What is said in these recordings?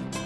I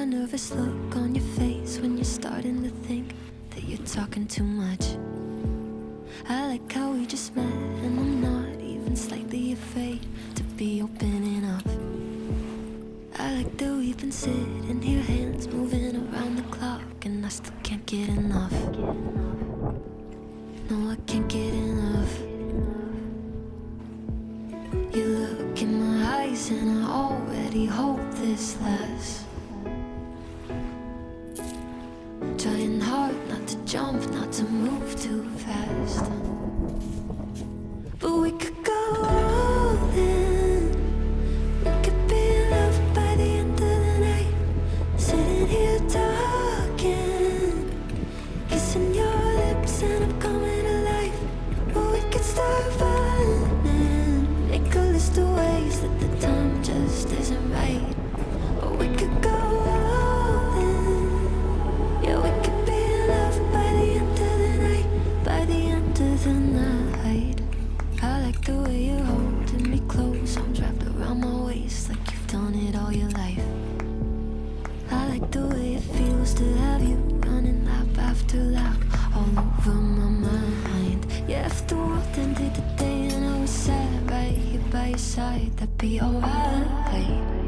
that nervous look on your face when you're starting to think that you're talking too much. I like how we just met and I'm not even slightly afraid to be opening up. I like that we've been sitting here, hands moving around the clock and I still can't get enough. my side, that'd be alright.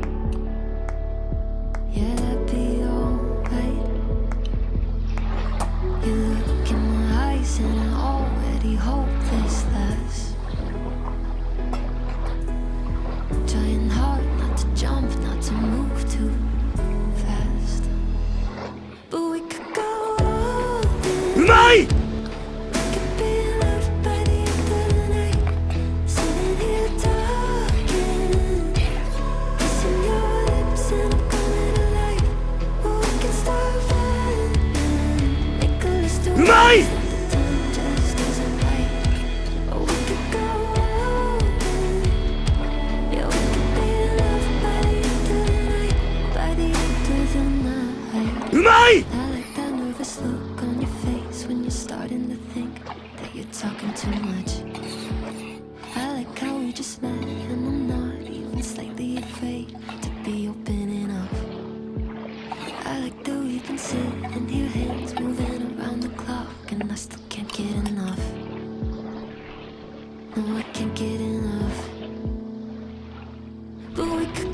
talking too much. I like how we just met And I'm not even slightly afraid To be opening up I like that we've been sitting here Hands moving around the clock And I still can't get enough. No, I can't get enough. But we could